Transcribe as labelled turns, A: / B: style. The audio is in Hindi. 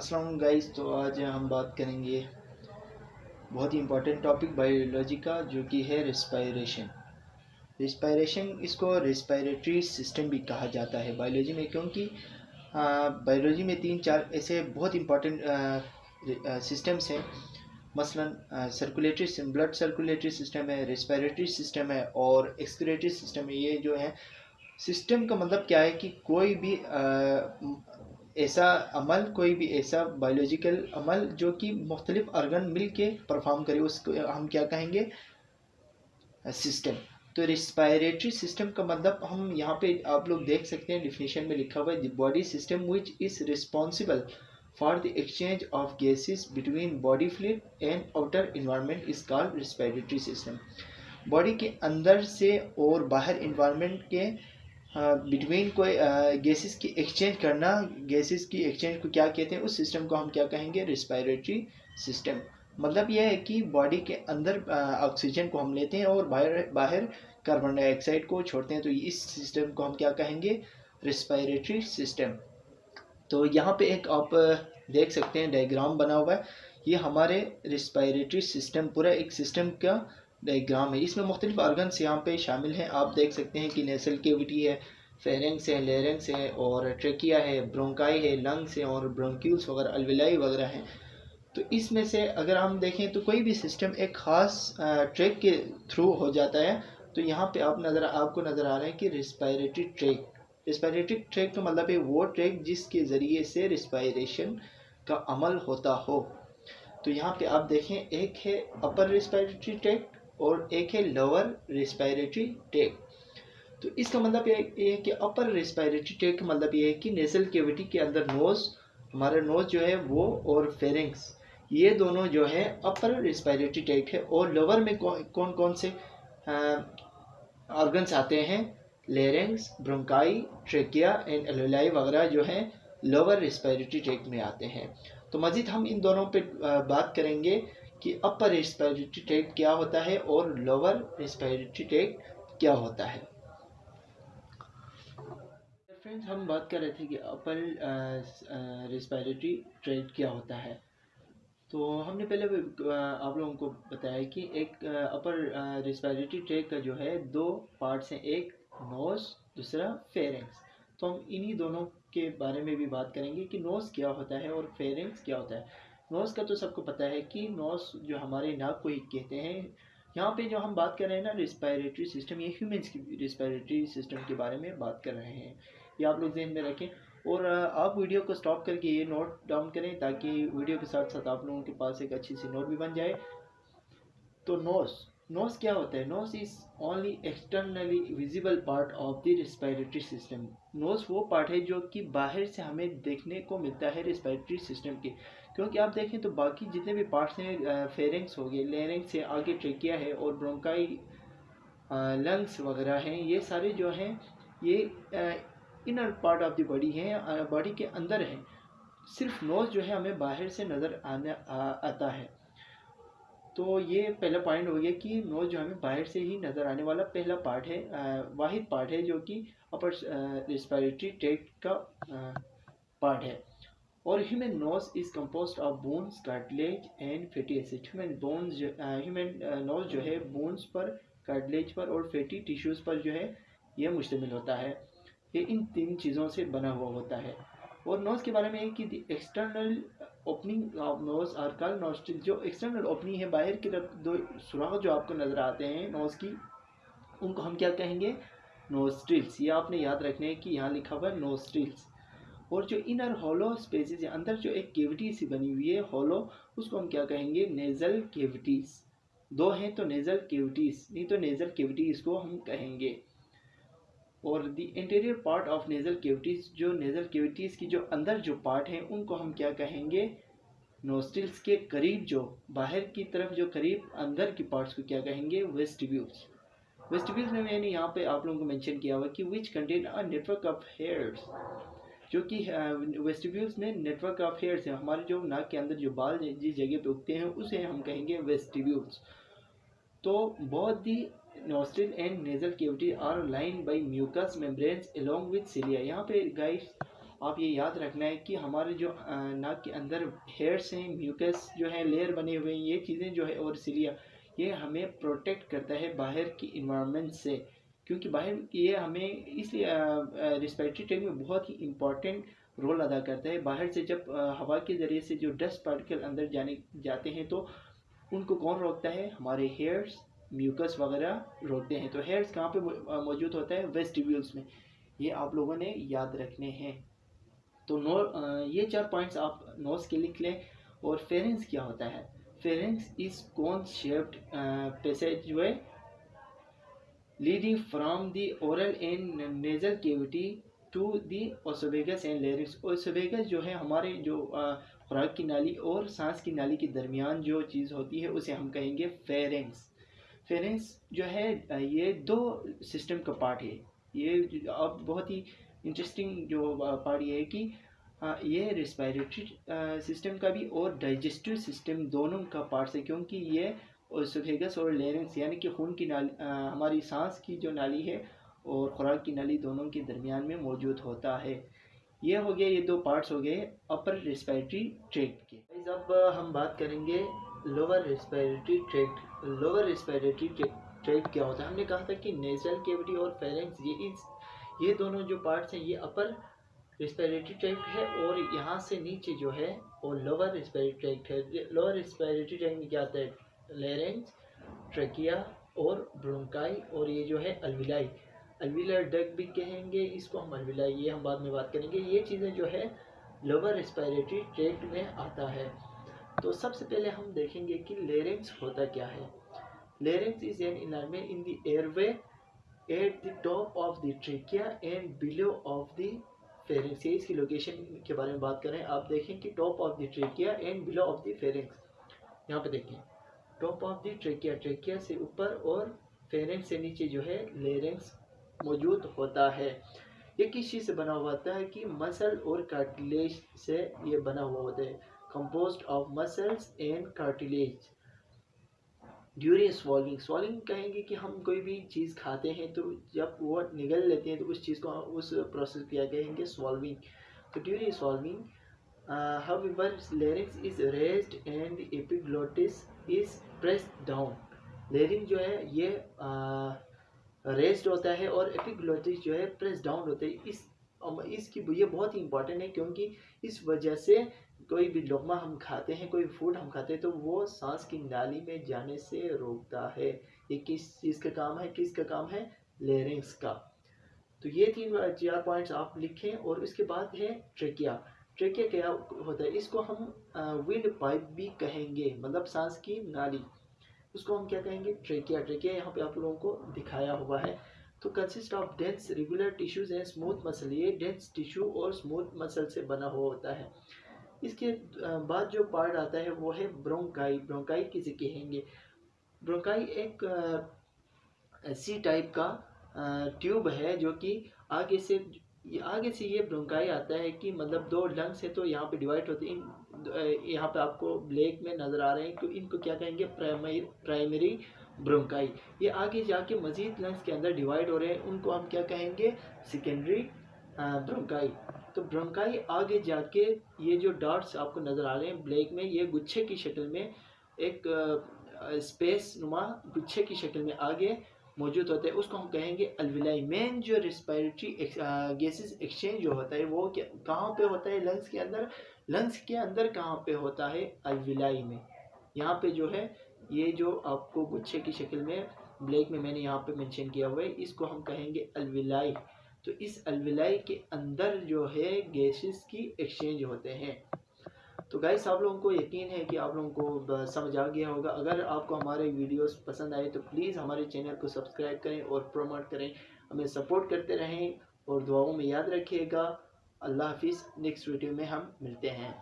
A: अस्सलाम गाइस तो आज हम बात करेंगे बहुत ही इम्पोर्टेंट टॉपिक बायोलॉजी का, जो कि है रिस्पायरेशन रिस्पायरेशन इसको रिस्पायरेटरी सिस्टम भी कहा जाता है बायोलॉजी में, क्योंकि बायोलॉजी में तीन चार ऐसे बहुत इम्पोर्टेंट सिस्टम्स हैं. मसलन सर्कुलेटरी ब्लड सर्कुलेटरी सिस्टम है रिस्पायरेटरी सिस्टम है और एक्सक्रेटरी सिस्टम है. ये जो है सिस्टम का मतलब क्या है कि कोई भी ऐसा अमल, कोई भी ऐसा बायोलॉजिकल अमल जो कि मुख्तलिफ़ अर्गन मिल के परफॉर्म करे, उसको हम क्या कहेंगे? सिस्टम तो रिस्पायरेटरी सिस्टम का मतलब हम यहाँ पे आप लोग देख सकते हैं डिफिनेशन में लिखा हुआ है the body system which is responsible for the exchange of gases between body fluid and outer environment is called respiratory system body के अंदर से और बाहर इन्वायरमेंट के बिटवीन कोई गैसेस की एक्सचेंज करना गैसेस की एक्सचेंज को क्या कहते हैं, उस सिस्टम को हम क्या कहेंगे रिस्पायरेटरी सिस्टम मतलब यह है कि बॉडी के अंदर ऑक्सीजन को हम लेते हैं और बाहर बाहर कार्बन डाइऑक्साइड को छोड़ते हैं तो इस सिस्टम को हम क्या कहेंगे रिस्पायरेटरी सिस्टम तो यहाँ पे एक आप देख सकते हैं डायग्राम बना हुआ है। ये हमारे रिस्पायरेटरी सिस्टम पूरा एक सिस्टम का डायग्राम है इसमें मुख्तलिफ़ आर्गन्स यहाँ पे शामिल हैं। आप देख सकते हैं कि नेसल केविटी है फेरेंक्स है लेरेंक्स है और ट्रेकिया है, ब्रोंकाई है, लंग्स है और ब्रोंक्यूल्स वगैरह, अलविलाई वगैरह हैं। तो इसमें से अगर हम देखें तो कोई भी सिस्टम एक ख़ास ट्रैक के थ्रू हो जाता है। तो यहाँ पे आप नज़र, आपको नज़र आ रहा है कि रिस्पायरेटरी ट्रैक रिस्पायरेटरी ट्रैक का मतलब है वो ट्रैक जिसके ज़रिए से रिस्पायरेशन का अमल होता हो। तो यहाँ पे आप देखें, एक है अपर रिस्पायरेटरी ट्रैक और एक है लोअर रिस्पायरेटरी ट्रैक तो इसका मतलब ये है कि अपर रिस्पायरेटरी ट्रैक का मतलब ये है कि नेसल केविटी के अंदर नोज़ हमारा नोज़ जो है वो और फेरिंग्स ये दोनों जो है अपर रिस्पायरेटरी ट्रैक है और लोअर में कौन कौन से ऑर्गन्स आते हैं? Larynx bronchi trachea and alveoli वगैरह जो है लोअर रिस्पायरेटरी ट्रैक में आते हैं। तो मज़ीद हम इन दोनों पे बात करेंगे। कि अपर रिस्पायरेटरी ट्रैक क्या होता है और लोअर रिस्पायरेटरी ट्रैक क्या होता है। फ्रेंड्स हम बात कर रहे थे कि अपर रिस्पायरेटरी ट्रैक क्या होता है। तो हमने पहले आप लोगों को बताया कि एक अपर रिस्पायरेटरी ट्रैक का जो है दो पार्ट्स हैं, एक नोज़ दूसरा फेरेंक्स तो हम इन्हीं दोनों के बारे में भी बात करेंगे कि नोज़ क्या होता है और फेरेंक्स क्या होता है। नोज़ का तो सबको पता है कि नोज़ जो हमारे नाक को ही कहते हैं, यहाँ पे जो हम बात कर रहे हैं ना रिस्पायरेटरी सिस्टम ये ह्यूमंस की रिस्पायरेटरी सिस्टम के बारे में बात कर रहे हैं। ये आप लोग जहन में रखें और आप वीडियो को स्टॉप करके ये नोट डाउन करें ताकि वीडियो के साथ साथ आप लोगों के पास एक अच्छी सी नोट भी बन जाए। तो नोस नोस क्या होता है? Nose is only externally visible part of the respiratory system nose वो पार्ट है जो कि बाहर से हमें देखने को मिलता है रिस्पायरेटरी सिस्टम के। क्योंकि आप देखें तो बाकी जितने भी पार्ट्स हैं फेरेंग्स हो गए लेरेंग्स से आगे ट्रेकिया है और ब्रोंकाई लंग्स वगैरह हैं ये सारे जो हैं ये inner part of the body हैं बॉडी के अंदर हैं। सिर्फ़ नोज़ जो है हमें बाहर से नज़र आने आ, आता है। तो ये पहला पॉइंट हो गया कि नोज़ जो हमें बाहर से ही नज़र आने वाला पहला पार्ट है वाहिद पार्ट है जो कि अपर रिस्पायरेटरी ट्रैक्ट का पार्ट है। और human nose is compose of bones cartilage and fatty acid human bones human nose जो है बोन्स पर कार्टिलेज पर और फैटी टिश्यूज़ पर जो है, यह मुश्तमिल होता है। ये इन तीन चीज़ों से बना हुआ होता है। और नोज़ के बारे में कि external opening of nose are called nostril जो एक्सटर्नल ओपनिंग है, बाहर की तरफ़ दो सुराख जो आपको नज़र आते हैं नोज़ की, उनको हम क्या कहेंगे? नोस्ट्रिल्स ये आपने याद रखने है कि यहाँ लिखा हुआ है नोस्ट्रिल्स और जो इनर हॉलो स्पेसिस है अंदर जो एक केविटी सी बनी हुई है हॉलो उसको हम क्या कहेंगे? नेज़ल केविटीज़ दो हैं तो नेज़ल केविटीज़ नहीं तो नेज़ल केविटीज़ को हम कहेंगे। और the interior part of nasal cavities जो नेज़ल केविटीज़ की जो अंदर जो पार्ट हैं, उनको हम क्या कहेंगे? नोस्टिल्स के करीब जो, बाहर की तरफ़ जो करीब, अंदर की पार्ट्स को क्या कहेंगे? वेस्टिब्यूल्स वेस्टिब्यूल्स में मैंने यहाँ पे आप लोगों को मेंशन किया हुआ कि which contain a network of hairs जो कि वेस्टिब्यूल्स में नेटवर्क ऑफ़ हेयर्स है। हमारे जो नाक के अंदर जो बाल जिस जगह पे उगते हैं, उसे हम कहेंगे वेस्टिब्यूल्स। तो बहुत ही nostril and nasal cavity are line by mucus membranes along with cilia. यहाँ पे गाइस आप ये याद रखना है कि हमारे जो नाक के अंदर हेयर्स हैं, म्यूकस जो है लेयर बने हुए हैं, ये चीज़ें जो है और सिलिया, ये हमें प्रोटेक्ट करता है बाहर की इन्वायरमेंट से। क्योंकि बाहर ये हमें इस रिस्पेरेटरी ट्रैक में बहुत ही इंपॉर्टेंट रोल अदा करता है। बाहर से जब हवा के ज़रिए से जो डस्ट पार्टिकल अंदर जाने, जाते हैं तो उनको कौन रोकता है? हमारे हेयर्स म्यूकस वगैरह रोकते हैं। तो हेयर्स कहाँ पे मौजूद होता है? वेस्टिब्यूल्स में। ये आप लोगों ने याद रखने हैं। तो नो ये चार पॉइंट्स आप नोट्स के लिख लें और फेरेंस क्या होता है? Pharynx is cone shaped passageway leading from the oral and nasal cavity to the oesophagus and larynx oesophagus जो है हमारे जो खुराक की नाली और सांस की नाली के दरमियान जो चीज़ होती है, उसे हम कहेंगे फेरेंस फेरेंस जो है ये दो सिस्टम का पार्ट है। ये अब बहुत ही इंटरेस्टिंग जो पार्ट ये है कि ये रिस्पायरेटरी सिस्टम का भी और डाइजेस्टिव सिस्टम दोनों का पार्ट है क्योंकि ये ओसोफेगस और लेरेंस यानी कि खून की नाली आ, हमारी सांस की जो नाली है और खुराक की नाली दोनों के दरमियान में मौजूद होता है। ये हो गया ये दो पार्ट्स हो गए अपर रिस्पायरेटरी ट्रैक्ट के। अब हम बात करेंगे lower respiratory tract lower respiratory tract क्या होता है? हमने कहा था कि नेजल केविटी और फेरेंस ये इस ये दोनों जो पार्ट्स हैं ये अपर रिस्पायरेटरी ट्रैक्ट है और यहाँ से नीचे जो है वो लोअर रिस्पायरेटरी ट्रैक्ट है। लोअर रिस्पायरेटरी ट्रैक्ट में क्या आता है? लेरेंस ट्रकिया और ब्रोंकाई और ये जो है अलविलाई। अलविलर डग भी कहेंगे, इसको हम अलविलाई, ये हम बाद में बात करेंगे। ये चीज़ें जो है लोअर रिस्पायरेटरी ट्रैक्ट में आता है। तो सबसे पहले हम देखेंगे कि लेरेंस होता क्या है। Larynx is an इनमेंट in the airway at the top of the trachea and below of the pharynx ये इसकी लोकेशन के बारे में बात करें आप देखें कि top of the trachea and below of the pharynx यहाँ पे देखें। Top of the trachea trachea से ऊपर और फेरेंस से नीचे जो है लेरेंस मौजूद होता है। ये किस चीज़ से बना हुआ होता है कि मसल और कार्टिलेज से ये बना हुआ होता है। Compose of muscles and cartilage during swallowing swallowing कहेंगे कि हम कोई भी चीज़ खाते हैं तो जब वो निगल लेते हैं तो उस चीज़ को उस प्रोसेस किया कहेंगे? स्वॉल्विंग तो during swallowing however, larynx is raised and epiglottis is pressed down larynx जो है, ये रेस्ट होता है और एपिग्लोटिस जो है, प्रेस डाउन होता है। इस इसकी, ये बहुत ही इंपॉर्टेंट है क्योंकि इस वजह से कोई भी लुकमा हम खाते हैं, कोई फ़ूड हम खाते हैं तो वो सांस की नाली में जाने से रोकता है। ये किस चीज़ का काम है, किस का काम है? लेरिंग्स का। तो ये तीन चार पॉइंट्स आप लिखें और उसके बाद है ट्रेकिया ट्रेकिया क्या होता है? इसको हम विंड पाइप भी कहेंगे मतलब सांस की नाली। उसको हम क्या कहेंगे? ट्रेकिया ट्रेकिया यहाँ पे आप लोगों को दिखाया हुआ है। तो consist of dense regular tissues and smooth muscle ये डेंस टिश्यू और स्मूथ मसल से बना हुआ होता है। इसके बाद जो पार्ट आता है, वो है ब्रोंकाई ब्रोंकाई किसे कहेंगे? ब्रोंकाई एक सी टाइप का ट्यूब है जो कि आगे से आगे से ये ब्रोंकाई आता है कि मतलब दो लंग्स है तो यहाँ पे डिवाइड होते हैं। यहाँ पे आपको ब्लैक में नज़र आ रहे हैं तो इनको क्या कहेंगे? प्राइमरी प्राइमरी ब्रोंकाई ये आगे जाके मजीद लंग्स के अंदर डिवाइड हो रहे हैं। उनको हम क्या कहेंगे? सेकेंडरी ब्रोंकाई तो ब्रोंकाई आगे जाके ये जो डॉट्स आपको नज़र आ रहे हैं ब्लैक में, ये गुच्छे की शक्ल में एक स्पेस नुमा गुच्छे की शक्ल में आगे मौजूद होते हैं। उसको हम कहेंगे अलविलाई मेन जो रिस्पायरेटरी गैसेस एक्सचेंज जो होता है, वो कहाँ पे होता है? लंग्स के अंदर। लंग्स के अंदर कहाँ पे होता है? अलविलाई में। यहाँ पे जो है, ये जो आपको गुच्छे की शक्ल में, ब्लैक में मैंने यहाँ पे मेंशन किया हुआ है, इसको हम कहेंगे अलविलाई तो इस अलविलाई के अंदर जो है गैसेस की एक्सचेंज होते हैं। तो गाइस आप लोगों को यकीन है कि आप लोगों को समझ आ गया होगा। अगर आपको हमारे वीडियोस पसंद आए तो प्लीज़ हमारे चैनल को सब्सक्राइब करें और प्रमोट करें। हमें सपोर्ट करते रहें और दुआओं में याद रखिएगा। अल्लाह हाफिज़। नेक्स्ट वीडियो में हम मिलते हैं।